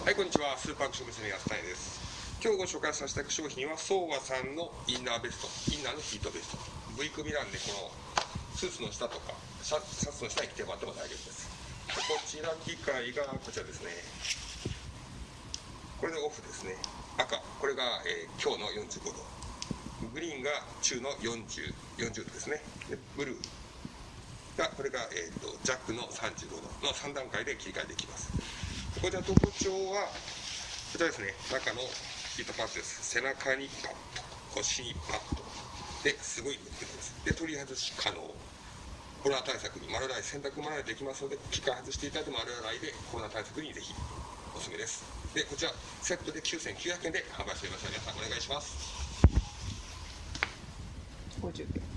はい、こんにちは。スーパークション娘安谷です。今日ご紹介させていただく商品は、相和さんのインナーベスト、インナーのヒートベスト。V 組なんで、このスーツの下とか、シャシャツの下に着てもらっても大丈夫です。でこちら機械がこちらですね。これでオフですね。赤、これが、えー今日の45度。グリーンが中の40、40度ですね。でブルーが、これが、えー、とジャックの35度の3段階で切り替えできます。こちら特徴は、こちらですね、中のヒートパッドです。背中にパッド、腰にパッド。で、すごい抜けです。で、取り外し可能。コロナ対策に丸洗い、洗濯丸洗いできますので、機械外していただいて丸洗いでコロナ対策にぜひおすすめです。で、こちら、セットで9900円で販売しておりますので、皆さんお願いします。50